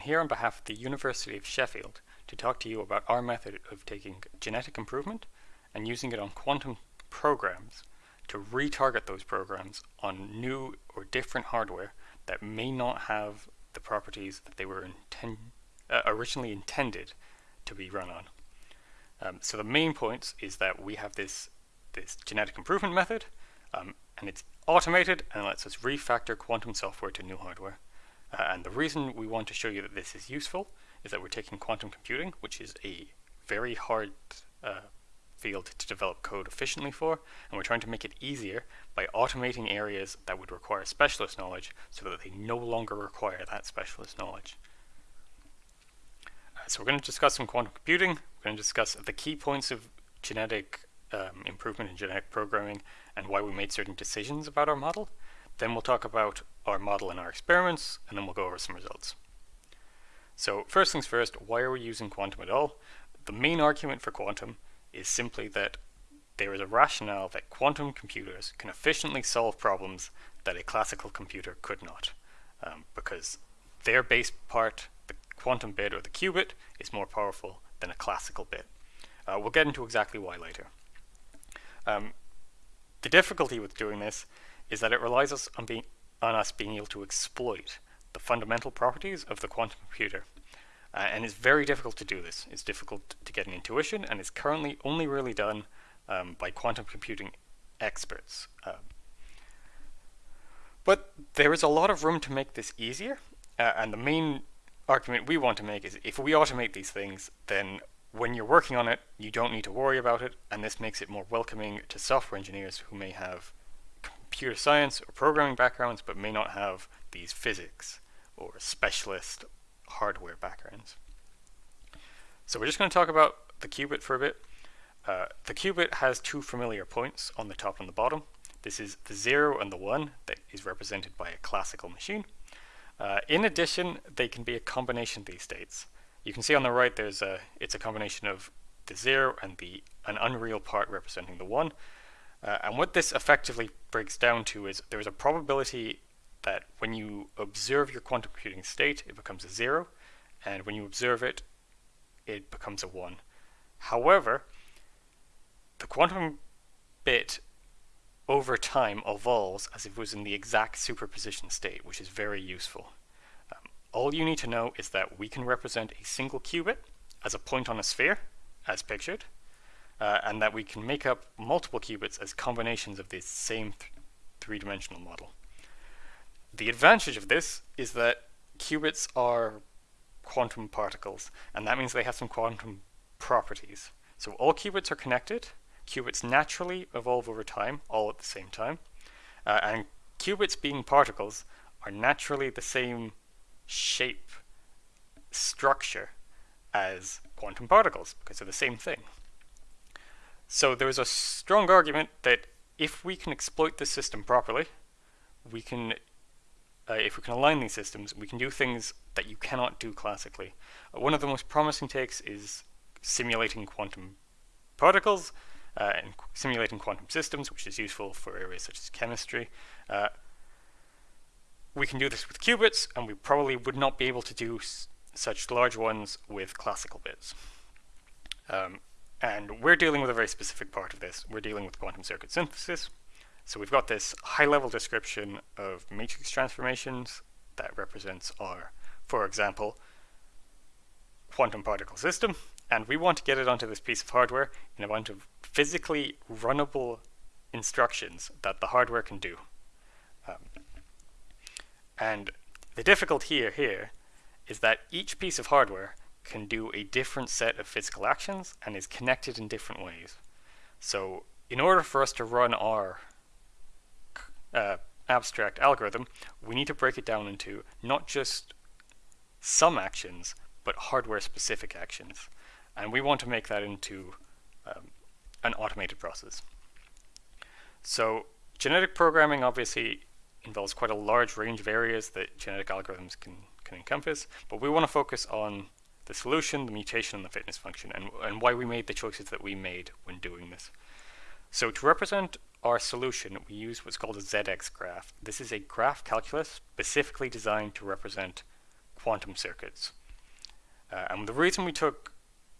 here on behalf of the University of Sheffield to talk to you about our method of taking genetic improvement and using it on quantum programs to retarget those programs on new or different hardware that may not have the properties that they were inten uh, originally intended to be run on. Um, so the main points is that we have this, this genetic improvement method um, and it's automated and lets us refactor quantum software to new hardware. Uh, and the reason we want to show you that this is useful is that we're taking quantum computing, which is a very hard uh, field to develop code efficiently for, and we're trying to make it easier by automating areas that would require specialist knowledge so that they no longer require that specialist knowledge. Uh, so we're going to discuss some quantum computing, we're going to discuss the key points of genetic um, improvement in genetic programming and why we made certain decisions about our model. Then we'll talk about our model and our experiments, and then we'll go over some results. So first things first, why are we using quantum at all? The main argument for quantum is simply that there is a rationale that quantum computers can efficiently solve problems that a classical computer could not, um, because their base part, the quantum bit or the qubit, is more powerful than a classical bit. Uh, we'll get into exactly why later. Um, the difficulty with doing this is that it relies us on, being, on us being able to exploit the fundamental properties of the quantum computer. Uh, and it's very difficult to do this. It's difficult to get an intuition, and it's currently only really done um, by quantum computing experts. Uh, but there is a lot of room to make this easier, uh, and the main argument we want to make is if we automate these things, then when you're working on it, you don't need to worry about it, and this makes it more welcoming to software engineers who may have computer science or programming backgrounds but may not have these physics or specialist hardware backgrounds. So we're just going to talk about the qubit for a bit. Uh, the qubit has two familiar points on the top and the bottom. This is the 0 and the 1 that is represented by a classical machine. Uh, in addition, they can be a combination of these states. You can see on the right there's a it's a combination of the 0 and the an unreal part representing the 1. Uh, and what this effectively breaks down to is there is a probability that when you observe your quantum computing state, it becomes a 0, and when you observe it, it becomes a 1. However, the quantum bit over time evolves as if it was in the exact superposition state, which is very useful. All you need to know is that we can represent a single qubit as a point on a sphere, as pictured, uh, and that we can make up multiple qubits as combinations of this same th three-dimensional model. The advantage of this is that qubits are quantum particles, and that means they have some quantum properties. So all qubits are connected, qubits naturally evolve over time, all at the same time, uh, and qubits being particles are naturally the same shape structure as quantum particles because they're the same thing. So there's a strong argument that if we can exploit this system properly, we can, uh, if we can align these systems, we can do things that you cannot do classically. Uh, one of the most promising takes is simulating quantum particles uh, and simulating quantum systems, which is useful for areas such as chemistry. Uh, we can do this with qubits, and we probably would not be able to do such large ones with classical bits. Um, and we're dealing with a very specific part of this. We're dealing with quantum circuit synthesis. So we've got this high-level description of matrix transformations that represents our, for example, quantum particle system, and we want to get it onto this piece of hardware in a bunch of physically runnable instructions that the hardware can do. Um, and the difficulty here, here is that each piece of hardware can do a different set of physical actions and is connected in different ways. So in order for us to run our uh, abstract algorithm, we need to break it down into not just some actions, but hardware-specific actions. And we want to make that into um, an automated process. So genetic programming obviously involves quite a large range of areas that genetic algorithms can, can encompass, but we want to focus on the solution, the mutation, and the fitness function, and, and why we made the choices that we made when doing this. So to represent our solution, we use what's called a ZX graph. This is a graph calculus specifically designed to represent quantum circuits. Uh, and the reason we took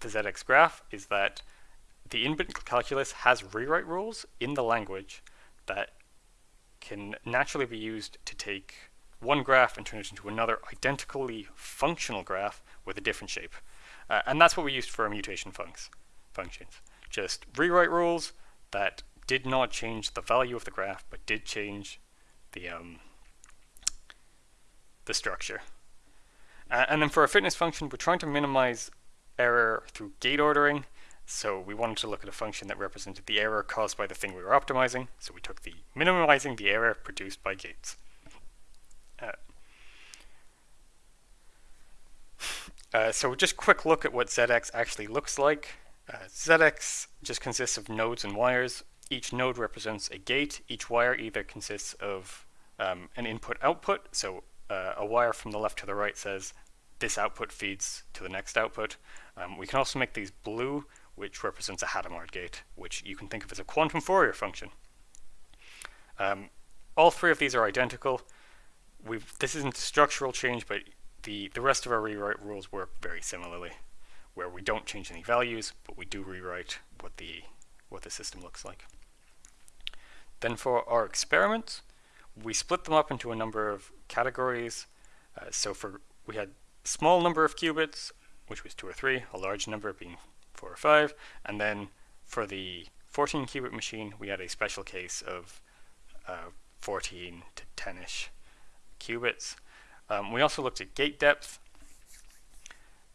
the ZX graph is that the in-bit calculus has rewrite rules in the language that can naturally be used to take one graph and turn it into another identically functional graph with a different shape. Uh, and that's what we used for our mutation funcs, functions. Just rewrite rules that did not change the value of the graph, but did change the um, the structure. Uh, and then for our fitness function, we're trying to minimize error through gate ordering. So we wanted to look at a function that represented the error caused by the thing we were optimizing. So we took the minimizing the error produced by gates. Uh, uh, so just quick look at what ZX actually looks like. Uh, ZX just consists of nodes and wires. Each node represents a gate. Each wire either consists of um, an input-output, so uh, a wire from the left to the right says this output feeds to the next output. Um, we can also make these blue, which represents a Hadamard gate, which you can think of as a quantum Fourier function. Um, all three of these are identical. We've, this isn't a structural change, but the, the rest of our rewrite rules work very similarly, where we don't change any values, but we do rewrite what the, what the system looks like. Then for our experiments, we split them up into a number of categories. Uh, so for we had small number of qubits, which was two or three, a large number being four or five, and then for the 14 qubit machine, we had a special case of uh, 14 to 10ish qubits. Um, we also looked at gate depth.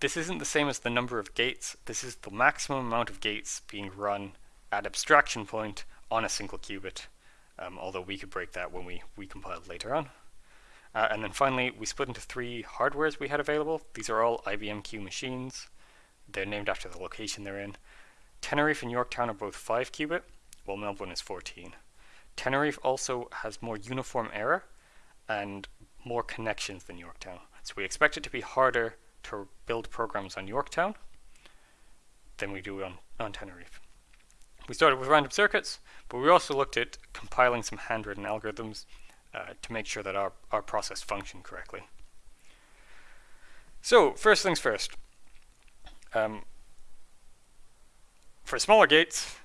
This isn't the same as the number of gates. This is the maximum amount of gates being run at abstraction point on a single qubit um, although we could break that when we recompiled later on. Uh, and then finally, we split into three hardwares we had available. These are all IBM Q machines. They're named after the location they're in. Tenerife and Yorktown are both 5 qubit, while Melbourne is 14. Tenerife also has more uniform error and more connections than Yorktown. So we expect it to be harder to build programs on Yorktown than we do on, on Tenerife. We started with random circuits, but we also looked at compiling some handwritten algorithms uh, to make sure that our, our process functioned correctly. So, first things first. Um, for smaller gates,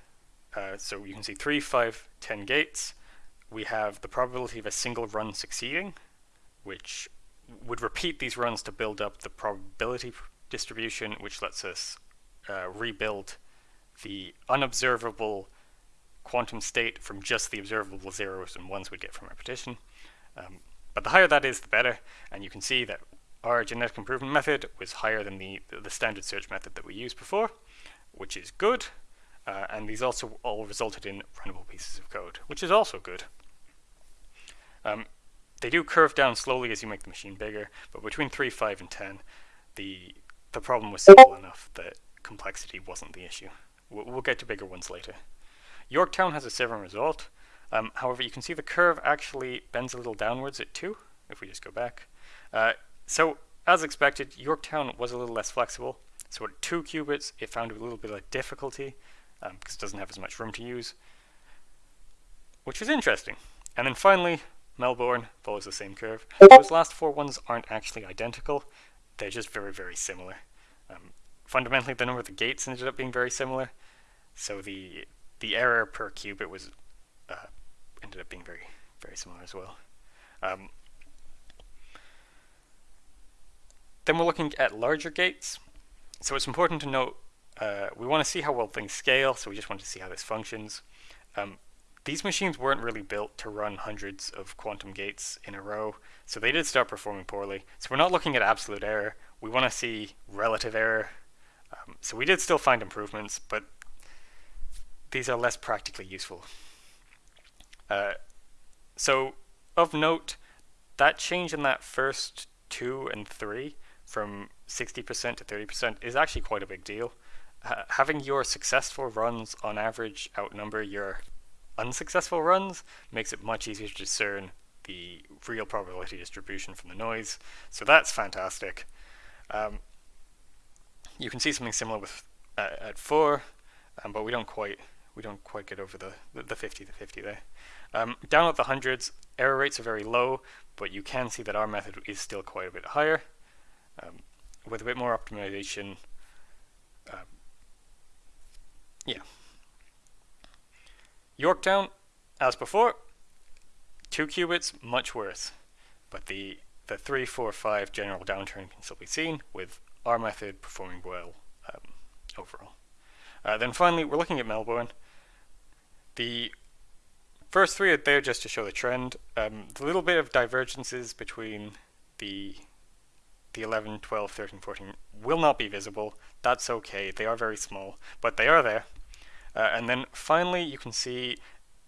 uh, so you can see 3, 5, 10 gates, we have the probability of a single run succeeding, which would repeat these runs to build up the probability distribution, which lets us uh, rebuild the unobservable quantum state from just the observable zeros and ones we get from repetition. Um, but the higher that is, the better. And you can see that our genetic improvement method was higher than the, the standard search method that we used before, which is good. Uh, and these also all resulted in runnable pieces of code, which is also good. Um, they do curve down slowly as you make the machine bigger, but between 3, 5, and 10, the, the problem was simple enough that complexity wasn't the issue. We'll, we'll get to bigger ones later. Yorktown has a 7 result. Um, however, you can see the curve actually bends a little downwards at 2, if we just go back. Uh, so, as expected, Yorktown was a little less flexible. So at 2 qubits, it found a little bit of difficulty, um, because it doesn't have as much room to use, which is interesting. And then finally, Melbourne follows the same curve. Those last four ones aren't actually identical, they're just very, very similar. Um, fundamentally, the number of the gates ended up being very similar, so the the error per qubit was uh, ended up being very very similar as well. Um, then we're looking at larger gates. So it's important to note uh, we want to see how well things scale, so we just want to see how this functions. Um, these machines weren't really built to run hundreds of quantum gates in a row, so they did start performing poorly. So we're not looking at absolute error, we want to see relative error. Um, so we did still find improvements, but these are less practically useful. Uh, so, of note, that change in that first two and three from 60% to 30% is actually quite a big deal. Uh, having your successful runs on average outnumber your unsuccessful runs makes it much easier to discern the real probability distribution from the noise. So that's fantastic. Um, you can see something similar with uh, at 4, um, but we don't quite we don't quite get over the, the, 50 to 50 there. Um, down at the hundreds, error rates are very low, but you can see that our method is still quite a bit higher. um, with a bit more optimization. Um, yeah. Yorktown, as before, two qubits, much worse. But the, the 3, 4, 5 general downturn can still be seen, with our method performing well um, overall. Uh, then finally, we're looking at Melbourne. The first three are there just to show the trend. Um, the little bit of divergences between the the 11, 12, 13, 14 will not be visible. That's okay. They are very small, but they are there. Uh, and then finally, you can see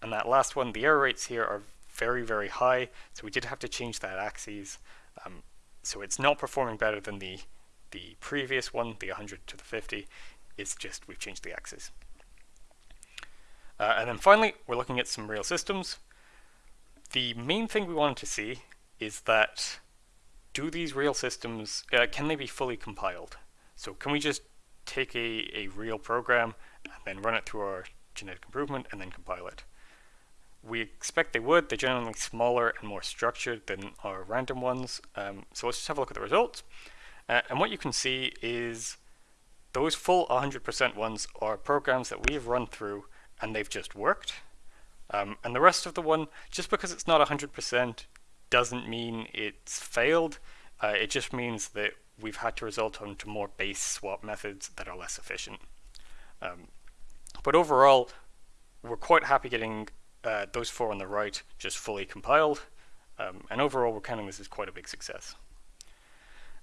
on that last one, the error rates here are very, very high. So we did have to change that axis. Um, so it's not performing better than the the previous one, the 100 to the 50. It's just we've changed the axis. Uh, and then finally, we're looking at some real systems. The main thing we wanted to see is that do these real systems, uh, can they be fully compiled? So can we just take a, a real program and then run it through our genetic improvement and then compile it? We expect they would. They're generally smaller and more structured than our random ones. Um, so let's just have a look at the results. Uh, and what you can see is those full 100% ones are programs that we've run through and they've just worked. Um, and the rest of the one, just because it's not 100% doesn't mean it's failed. Uh, it just means that we've had to result onto more base swap methods that are less efficient. Um, but overall, we're quite happy getting uh, those four on the right just fully compiled. Um, and overall, we're counting this as quite a big success.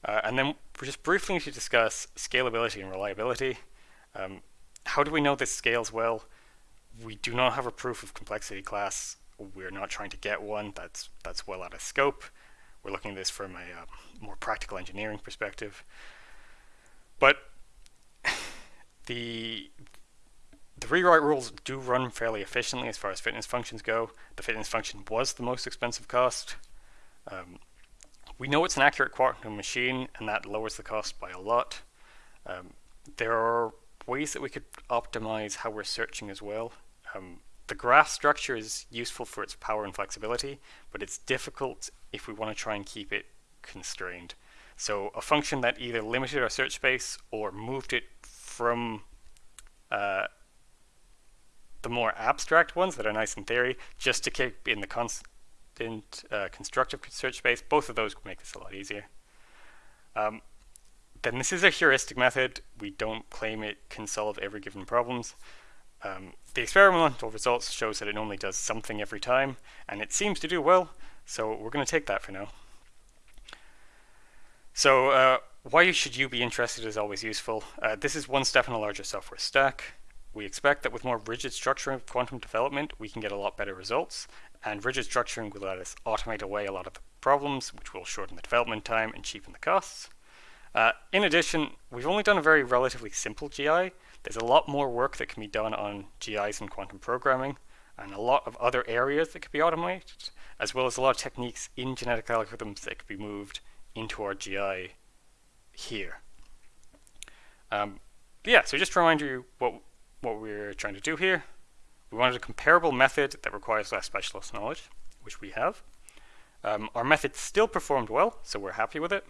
Uh, and then just briefly to discuss scalability and reliability. Um, how do we know this scales well? We do not have a proof of complexity class we're not trying to get one. That's that's well out of scope. We're looking at this from a uh, more practical engineering perspective. But the the rewrite rules do run fairly efficiently as far as fitness functions go. The fitness function was the most expensive cost. Um, we know it's an accurate quantum machine, and that lowers the cost by a lot. Um, there are ways that we could optimize how we're searching as well. Um, the graph structure is useful for its power and flexibility, but it's difficult if we want to try and keep it constrained. So a function that either limited our search space or moved it from uh, the more abstract ones that are nice in theory, just to keep in the constant uh, constructive search space, both of those make this a lot easier. Um, then this is a heuristic method. We don't claim it can solve every given problems. Um, the experimental results shows that it only does something every time, and it seems to do well, so we're going to take that for now. So uh, why should you be interested is always useful. Uh, this is one step in a larger software stack. We expect that with more rigid structuring of quantum development, we can get a lot better results, and rigid structuring will let us automate away a lot of the problems, which will shorten the development time and cheapen the costs. Uh, in addition, we've only done a very relatively simple GI, there's a lot more work that can be done on GIs and quantum programming, and a lot of other areas that could be automated, as well as a lot of techniques in genetic algorithms that could be moved into our GI here. Um, yeah, so just to remind you what, what we're trying to do here, we wanted a comparable method that requires less specialist knowledge, which we have. Um, our method still performed well, so we're happy with it.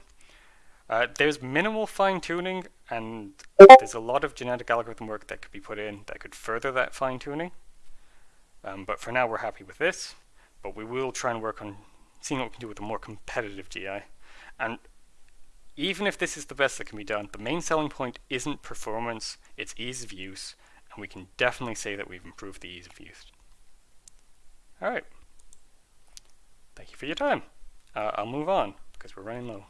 Uh, there's minimal fine tuning, and there's a lot of genetic algorithm work that could be put in that could further that fine tuning. Um, but for now, we're happy with this. But we will try and work on seeing what we can do with a more competitive GI. And even if this is the best that can be done, the main selling point isn't performance, it's ease of use, and we can definitely say that we've improved the ease of use. All right. Thank you for your time. Uh, I'll move on because we're running low.